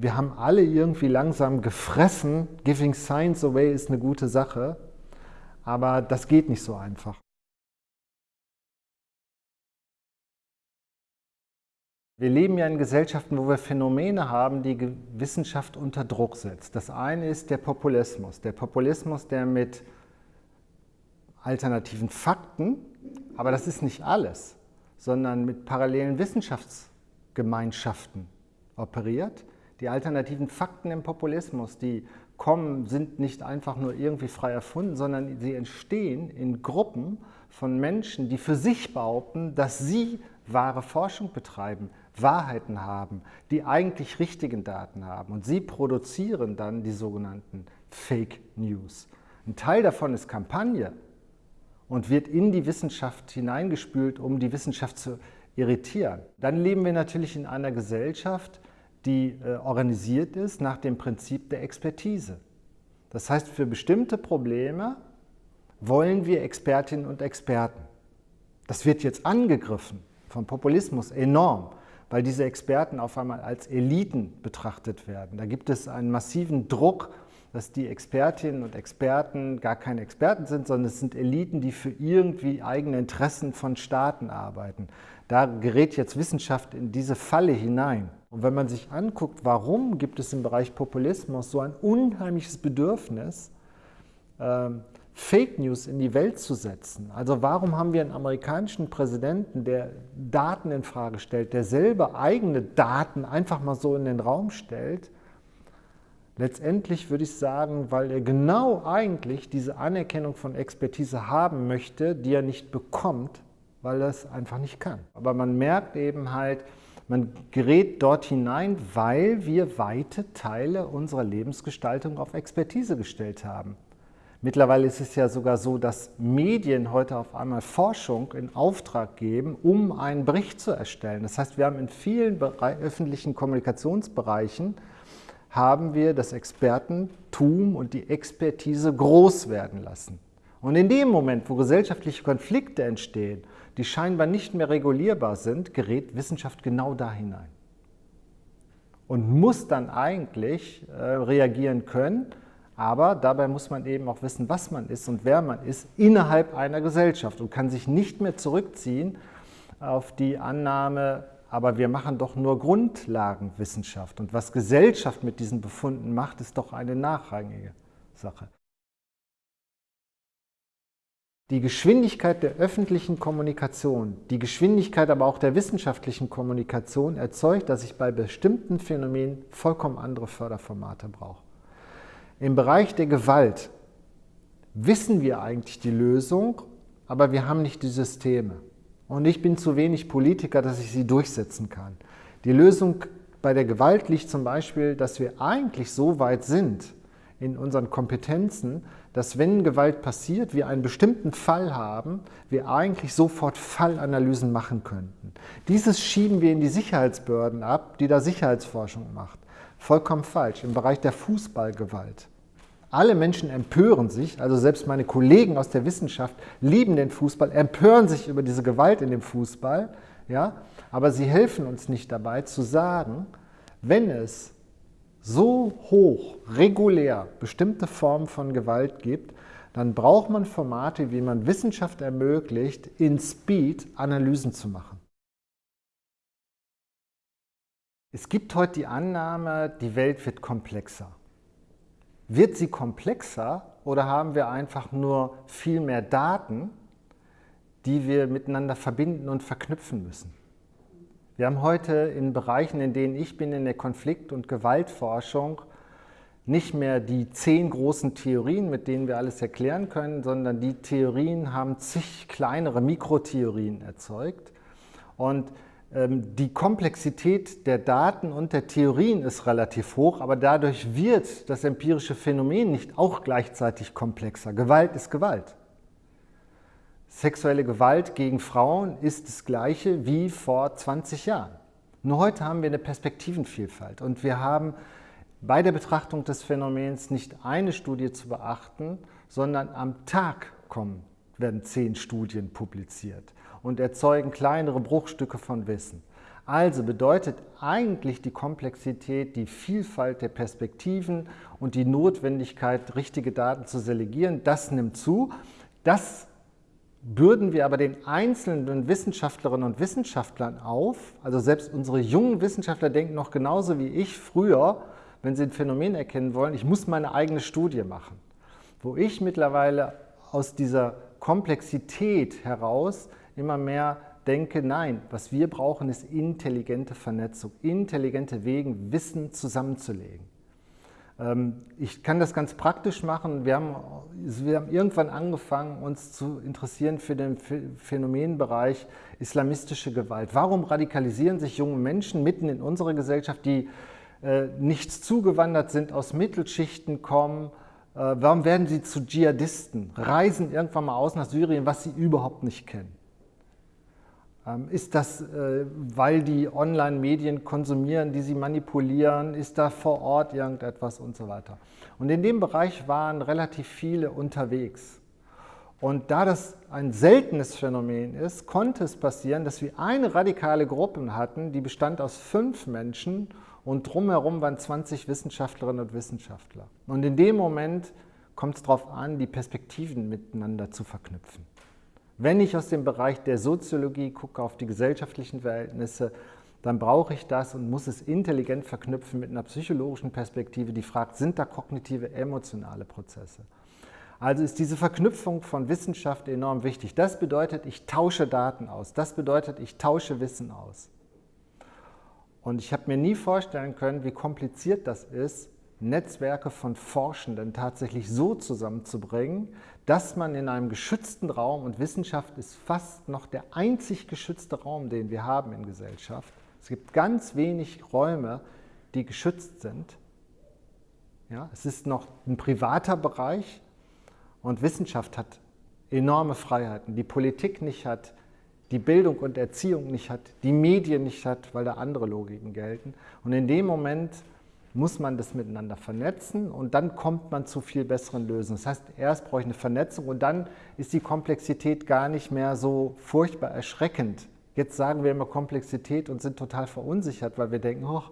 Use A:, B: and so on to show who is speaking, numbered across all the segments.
A: Wir haben alle irgendwie langsam gefressen, giving science away ist eine gute Sache, aber das geht nicht so einfach. Wir leben ja in Gesellschaften, wo wir Phänomene haben, die Wissenschaft unter Druck setzt. Das eine ist der Populismus. Der Populismus, der mit alternativen Fakten, aber das ist nicht alles, sondern mit parallelen Wissenschaftsgemeinschaften operiert. Die alternativen Fakten im Populismus, die kommen, sind nicht einfach nur irgendwie frei erfunden, sondern sie entstehen in Gruppen von Menschen, die für sich behaupten, dass sie wahre Forschung betreiben, Wahrheiten haben, die eigentlich richtigen Daten haben. Und sie produzieren dann die sogenannten Fake News. Ein Teil davon ist Kampagne und wird in die Wissenschaft hineingespült, um die Wissenschaft zu irritieren. Dann leben wir natürlich in einer Gesellschaft, die äh, organisiert ist nach dem Prinzip der Expertise. Das heißt, für bestimmte Probleme wollen wir Expertinnen und Experten. Das wird jetzt angegriffen vom Populismus enorm weil diese Experten auf einmal als Eliten betrachtet werden. Da gibt es einen massiven Druck, dass die Expertinnen und Experten gar keine Experten sind, sondern es sind Eliten, die für irgendwie eigene Interessen von Staaten arbeiten. Da gerät jetzt Wissenschaft in diese Falle hinein. Und wenn man sich anguckt, warum gibt es im Bereich Populismus so ein unheimliches Bedürfnis, ähm, Fake News in die Welt zu setzen. Also warum haben wir einen amerikanischen Präsidenten, der Daten in Frage stellt, der selber eigene Daten einfach mal so in den Raum stellt? Letztendlich würde ich sagen, weil er genau eigentlich diese Anerkennung von Expertise haben möchte, die er nicht bekommt, weil es einfach nicht kann. Aber man merkt eben halt, man gerät dort hinein, weil wir weite Teile unserer Lebensgestaltung auf Expertise gestellt haben. Mittlerweile ist es ja sogar so, dass Medien heute auf einmal Forschung in Auftrag geben, um einen Bericht zu erstellen. Das heißt, wir haben in vielen öffentlichen Kommunikationsbereichen haben wir das Expertentum und die Expertise groß werden lassen. Und in dem Moment, wo gesellschaftliche Konflikte entstehen, die scheinbar nicht mehr regulierbar sind, gerät Wissenschaft genau da hinein. Und muss dann eigentlich äh, reagieren können, aber dabei muss man eben auch wissen, was man ist und wer man ist innerhalb einer Gesellschaft und kann sich nicht mehr zurückziehen auf die Annahme, aber wir machen doch nur Grundlagenwissenschaft. Und was Gesellschaft mit diesen Befunden macht, ist doch eine nachrangige Sache. Die Geschwindigkeit der öffentlichen Kommunikation, die Geschwindigkeit aber auch der wissenschaftlichen Kommunikation erzeugt, dass ich bei bestimmten Phänomenen vollkommen andere Förderformate brauche. Im Bereich der Gewalt wissen wir eigentlich die Lösung, aber wir haben nicht die Systeme. Und ich bin zu wenig Politiker, dass ich sie durchsetzen kann. Die Lösung bei der Gewalt liegt zum Beispiel, dass wir eigentlich so weit sind in unseren Kompetenzen, dass wenn Gewalt passiert, wir einen bestimmten Fall haben, wir eigentlich sofort Fallanalysen machen könnten. Dieses schieben wir in die Sicherheitsbehörden ab, die da Sicherheitsforschung macht. Vollkommen falsch. Im Bereich der Fußballgewalt. Alle Menschen empören sich, also selbst meine Kollegen aus der Wissenschaft lieben den Fußball, empören sich über diese Gewalt in dem Fußball, ja? aber sie helfen uns nicht dabei zu sagen, wenn es so hoch, regulär bestimmte Formen von Gewalt gibt, dann braucht man Formate, wie man Wissenschaft ermöglicht, in Speed Analysen zu machen. Es gibt heute die Annahme, die Welt wird komplexer. Wird sie komplexer oder haben wir einfach nur viel mehr Daten, die wir miteinander verbinden und verknüpfen müssen? Wir haben heute in Bereichen, in denen ich bin, in der Konflikt- und Gewaltforschung, nicht mehr die zehn großen Theorien, mit denen wir alles erklären können, sondern die Theorien haben zig kleinere Mikrotheorien erzeugt. Und ähm, die Komplexität der Daten und der Theorien ist relativ hoch, aber dadurch wird das empirische Phänomen nicht auch gleichzeitig komplexer. Gewalt ist Gewalt. Sexuelle Gewalt gegen Frauen ist das Gleiche wie vor 20 Jahren. Nur heute haben wir eine Perspektivenvielfalt und wir haben bei der Betrachtung des Phänomens nicht eine Studie zu beachten, sondern am Tag kommen, werden zehn Studien publiziert und erzeugen kleinere Bruchstücke von Wissen. Also bedeutet eigentlich die Komplexität, die Vielfalt der Perspektiven und die Notwendigkeit, richtige Daten zu selegieren, das nimmt zu. Das bürden wir aber den einzelnen Wissenschaftlerinnen und Wissenschaftlern auf. Also selbst unsere jungen Wissenschaftler denken noch genauso wie ich früher, wenn sie ein Phänomen erkennen wollen, ich muss meine eigene Studie machen. Wo ich mittlerweile aus dieser Komplexität heraus immer mehr denke, nein, was wir brauchen, ist intelligente Vernetzung, intelligente Wege, Wissen zusammenzulegen. Ähm, ich kann das ganz praktisch machen. Wir haben, wir haben irgendwann angefangen, uns zu interessieren für den Phänomenbereich islamistische Gewalt. Warum radikalisieren sich junge Menschen mitten in unserer Gesellschaft, die äh, nichts zugewandert sind, aus Mittelschichten kommen, äh, warum werden sie zu Dschihadisten, reisen irgendwann mal aus nach Syrien, was sie überhaupt nicht kennen? Ähm, ist das, äh, weil die Online-Medien konsumieren, die sie manipulieren? Ist da vor Ort irgendetwas und so weiter? Und in dem Bereich waren relativ viele unterwegs. Und da das ein seltenes Phänomen ist, konnte es passieren, dass wir eine radikale Gruppe hatten, die bestand aus fünf Menschen und drumherum waren 20 Wissenschaftlerinnen und Wissenschaftler. Und in dem Moment kommt es darauf an, die Perspektiven miteinander zu verknüpfen. Wenn ich aus dem Bereich der Soziologie gucke auf die gesellschaftlichen Verhältnisse, dann brauche ich das und muss es intelligent verknüpfen mit einer psychologischen Perspektive, die fragt, sind da kognitive, emotionale Prozesse? Also ist diese Verknüpfung von Wissenschaft enorm wichtig. Das bedeutet, ich tausche Daten aus. Das bedeutet, ich tausche Wissen aus. Und ich habe mir nie vorstellen können, wie kompliziert das ist, Netzwerke von Forschenden tatsächlich so zusammenzubringen, dass man in einem geschützten Raum, und Wissenschaft ist fast noch der einzig geschützte Raum, den wir haben in Gesellschaft. Es gibt ganz wenig Räume, die geschützt sind. Ja, es ist noch ein privater Bereich und Wissenschaft hat enorme Freiheiten, die Politik nicht hat, die Bildung und Erziehung nicht hat, die Medien nicht hat, weil da andere Logiken gelten. Und in dem Moment muss man das miteinander vernetzen und dann kommt man zu viel besseren Lösungen. Das heißt, erst brauche ich eine Vernetzung und dann ist die Komplexität gar nicht mehr so furchtbar erschreckend. Jetzt sagen wir immer Komplexität und sind total verunsichert, weil wir denken, oh,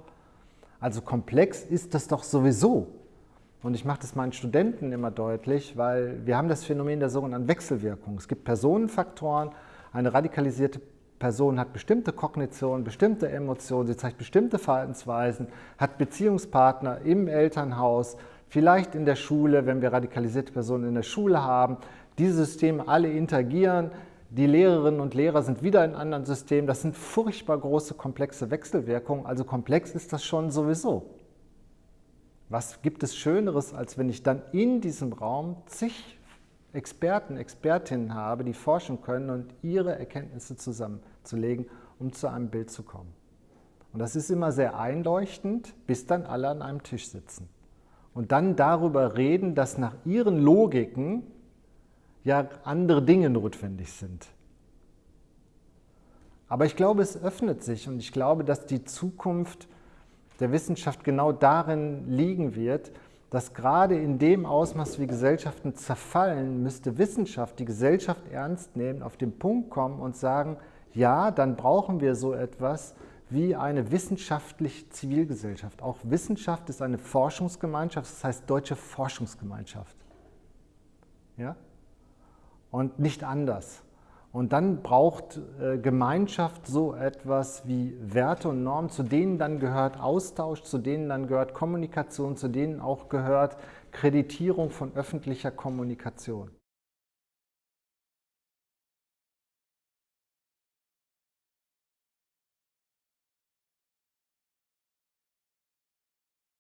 A: also komplex ist das doch sowieso. Und ich mache das meinen Studenten immer deutlich, weil wir haben das Phänomen der sogenannten Wechselwirkung. Es gibt Personenfaktoren, eine radikalisierte Person hat bestimmte Kognitionen, bestimmte Emotionen, sie zeigt bestimmte Verhaltensweisen, hat Beziehungspartner im Elternhaus, vielleicht in der Schule, wenn wir radikalisierte Personen in der Schule haben. Diese Systeme alle interagieren, die Lehrerinnen und Lehrer sind wieder in anderen Systemen. Das sind furchtbar große, komplexe Wechselwirkungen. Also komplex ist das schon sowieso. Was gibt es Schöneres, als wenn ich dann in diesem Raum zig Experten, Expertinnen habe, die forschen können und ihre Erkenntnisse zusammenzulegen, um zu einem Bild zu kommen. Und das ist immer sehr einleuchtend, bis dann alle an einem Tisch sitzen. Und dann darüber reden, dass nach ihren Logiken ja andere Dinge notwendig sind. Aber ich glaube, es öffnet sich und ich glaube, dass die Zukunft der Wissenschaft genau darin liegen wird, dass gerade in dem Ausmaß, wie Gesellschaften zerfallen, müsste Wissenschaft die Gesellschaft ernst nehmen, auf den Punkt kommen und sagen, ja, dann brauchen wir so etwas wie eine wissenschaftliche Zivilgesellschaft. Auch Wissenschaft ist eine Forschungsgemeinschaft, das heißt Deutsche Forschungsgemeinschaft. Ja? Und nicht anders. Und dann braucht äh, Gemeinschaft so etwas wie Werte und Normen, zu denen dann gehört Austausch, zu denen dann gehört Kommunikation, zu denen auch gehört Kreditierung von öffentlicher Kommunikation.